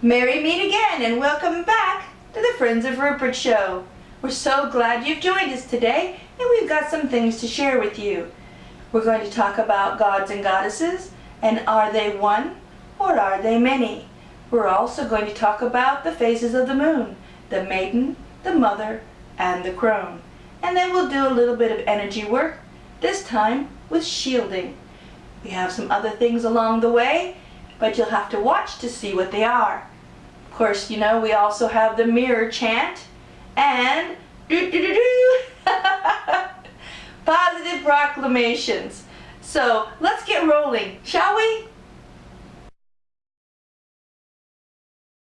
Merry meet again and welcome back to the Friends of Rupert show. We're so glad you've joined us today and we've got some things to share with you. We're going to talk about gods and goddesses and are they one or are they many? We're also going to talk about the phases of the moon, the maiden, the mother, and the crone. And then we'll do a little bit of energy work, this time with shielding. We have some other things along the way, but you'll have to watch to see what they are. Of course, you know, we also have the mirror chant and doo -doo -doo positive proclamations. So let's get rolling, shall?